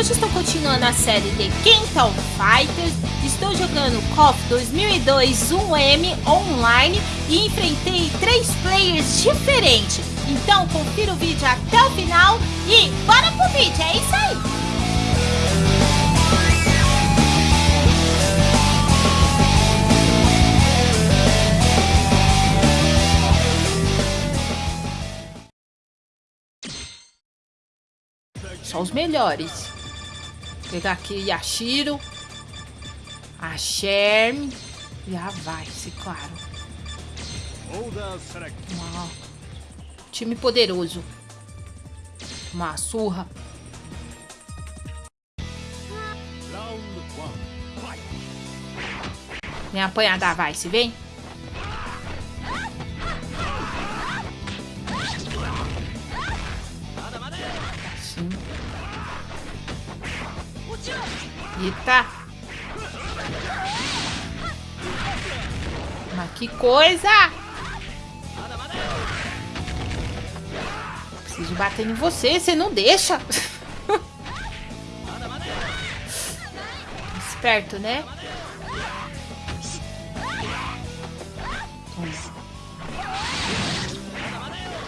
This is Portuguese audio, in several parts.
Hoje estou continuando a série de Kenton Fighters. Estou jogando KOF 2002 1M online e enfrentei três players diferentes. Então confira o vídeo até o final e bora pro vídeo, é isso aí! Só os melhores. Pegar aqui Yashiro. A Sherm. E a Vice, claro. Uau. Time poderoso. Uma surra. Vem apanhar da Vice, vem. Eita! Mas que coisa! Preciso bater em você, você não deixa. Esperto, né?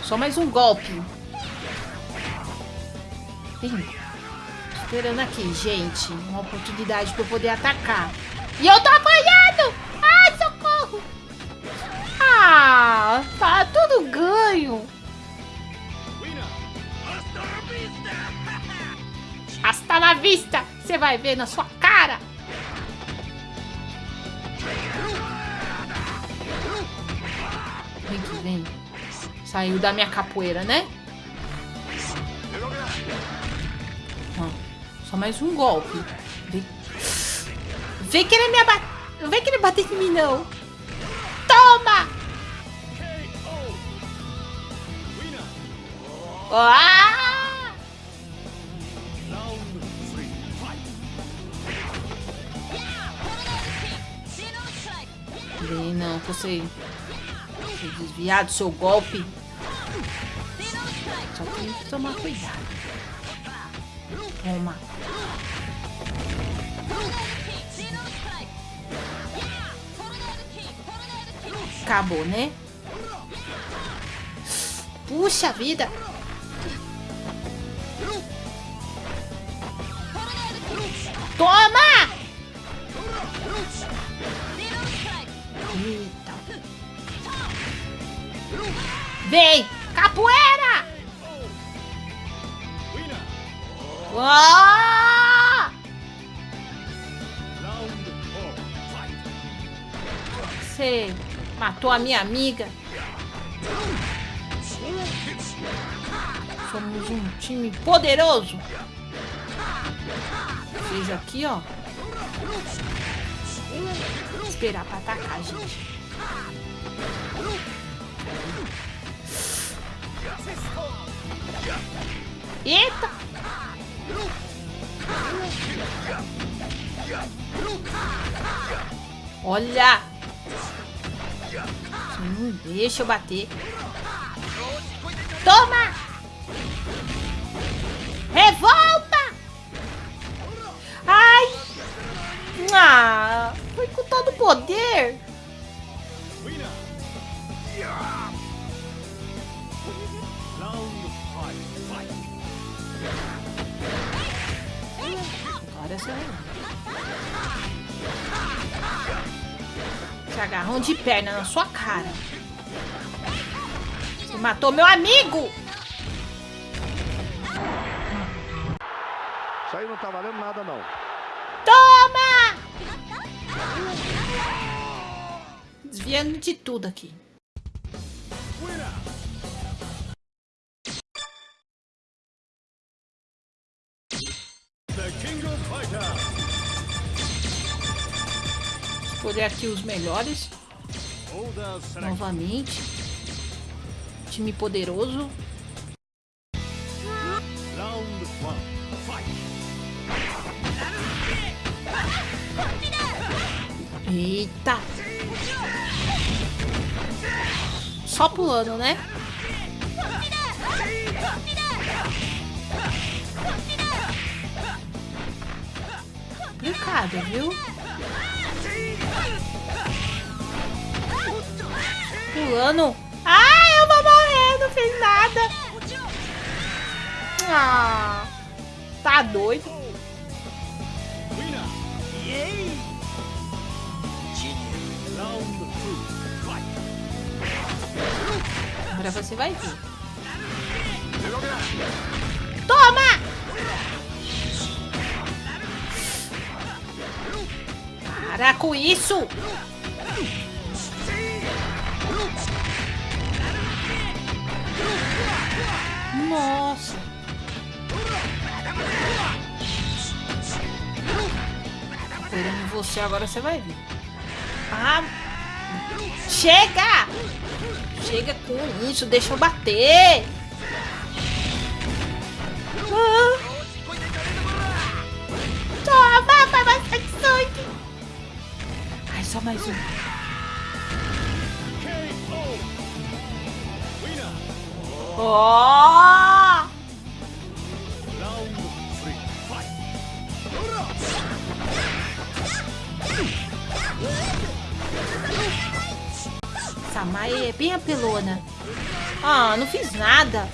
Só mais um golpe. Vem esperando aqui, gente. Uma oportunidade para eu poder atacar. E eu tô apanhando! Ai, socorro! Ah, tá tudo ganho. Hasta na vista! Você vai ver na sua cara! Vem que vem. Saiu da minha capoeira, né? Só mais um golpe. Vem, Vem querer me abater. Não vem querer bater em mim, não. Toma! Ah! Vem, não, você... você desviar do seu golpe. Só tem que tomar cuidado. Toma. Acabou, né? Puxa vida! Toma! Eita. Vem! Capoeira! Uau! Você matou a minha amiga. Somos um time poderoso. Veja aqui, ó. Esperar pra atacar, gente. Eita! Olha! Não deixa eu bater. Toma! Agarrão de perna na sua cara. Você matou meu amigo! Isso aí não tá valendo nada, não. Toma! Desviando de tudo aqui. escolher aqui os melhores. Novamente. Time poderoso. Eita! Só pulando, né? complicado, viu? Pulando. Ai, eu vou morrer, não fiz nada. Ah, tá doido. Agora você vai ver. Toma! Para com isso! Nossa! Esperando você, agora você vai ver. Ah! Chega! Chega com isso, deixa eu bater! Ah. Toma, vai bastante sangue! Ai, só mais um. Samae é bem apelona. Ah, não fiz nada.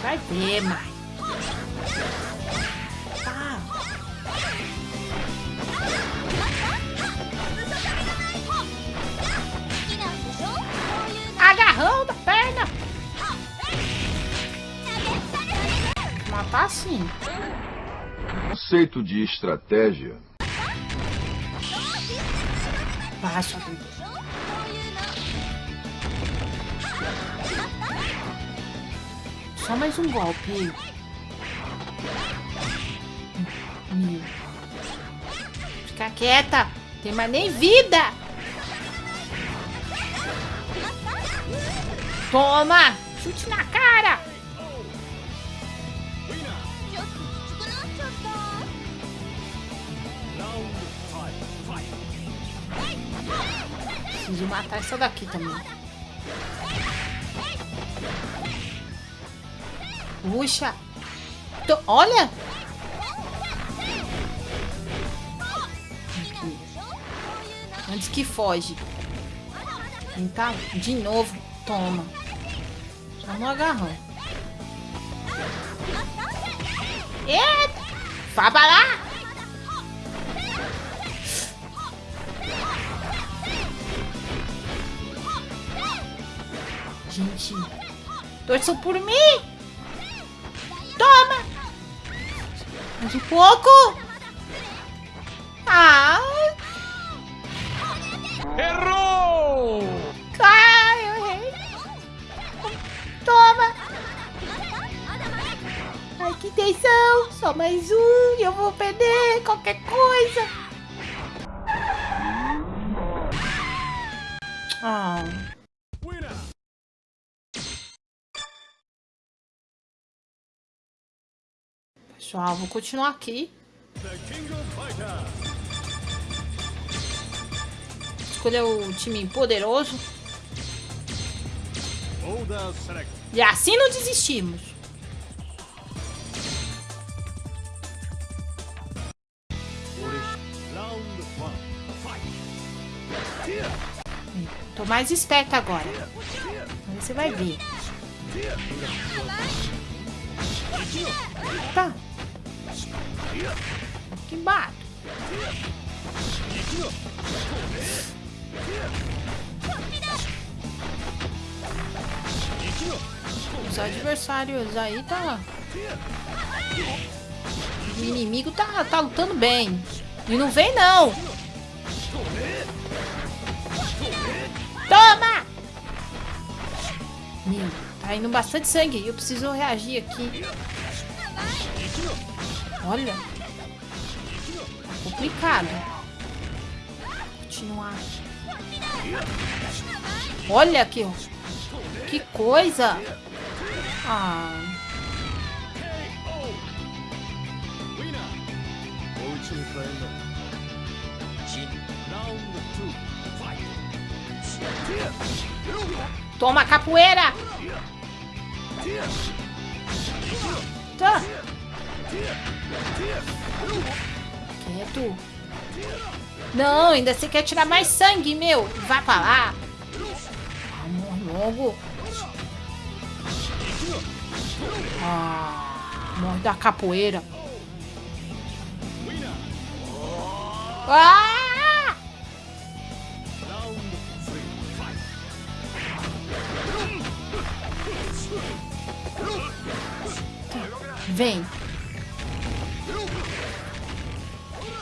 Vai ver, Mai. Agarrão da perna. Matar assim. Conceito de estratégia. Vida. Só mais um golpe. Fica quieta. Tem mais nem vida. Toma. Chute na cara. Preciso matar essa daqui também. Puxa. Tô- olha. Aqui. Antes que foge. Tentar de novo. Toma. Só no agarrão. Eita. Faba lá. Gente. Torçam por mim. Toma. Um pouco. Ah. Tensão. Só mais um e eu vou perder qualquer coisa. Ah. Pessoal, vou continuar aqui. Escolher o time poderoso. E assim não desistimos. Tô mais esperta agora. Você vai ver. Tá. Que bato. Os adversários aí tá. O inimigo tá, tá lutando bem. E não vem não. Tá indo bastante sangue. Eu preciso reagir aqui. Olha. Complicado. Continuar. Olha que... Que coisa. Ah... Round two, fight! Toma capoeira! Tá. Quieto. Não, ainda você quer tirar mais sangue, meu. Vai pra lá. Amor logo. Ah, morre da capoeira. Ah! Vem.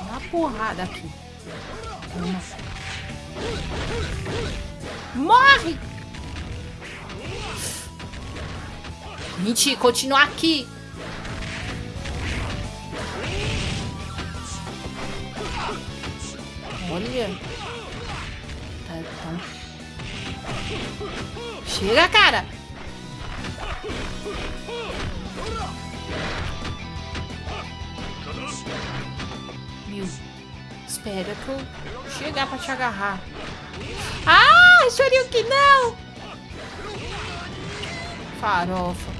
Uma porrada aqui. Morre! Mentira, continua aqui. Olha. Tá, tá. Chega, cara. Meu, espera que eu chegar pra te agarrar. Ah, chorinho que não! Farofa.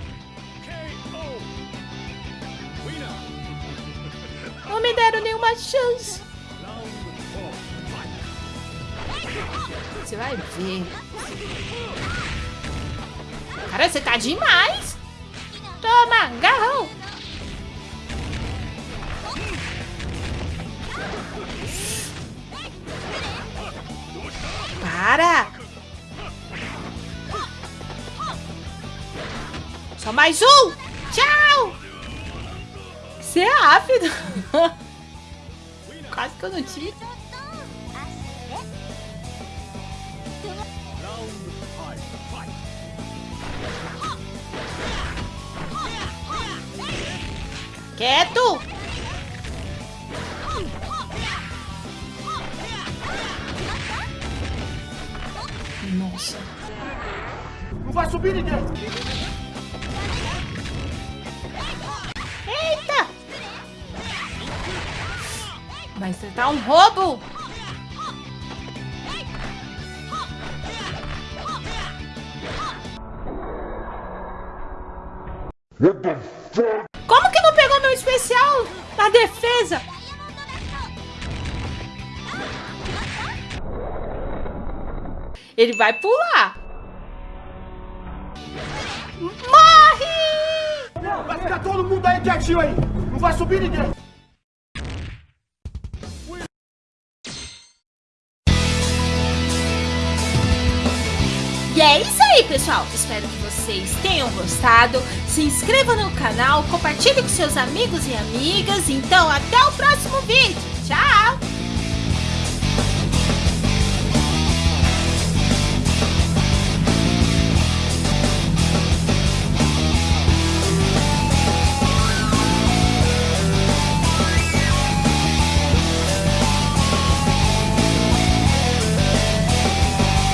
Não me deram nenhuma chance. Você vai ver. Cara, você tá demais. Toma, garrão. Para. Só mais um. Tchau. Você é rápido. Quase que eu não tive. Quieto! Nossa. Não vai subir ninguém! Eita! Vai acertar um roubo! Defesa? Ele vai pular. Morre! Vai ficar todo mundo aí quietinho aí! Não vai subir ninguém! E é isso aí, pessoal. Espero que vocês tenham gostado. Se inscreva no canal, compartilhe com seus amigos e amigas. Então, até o próximo vídeo. Tchau!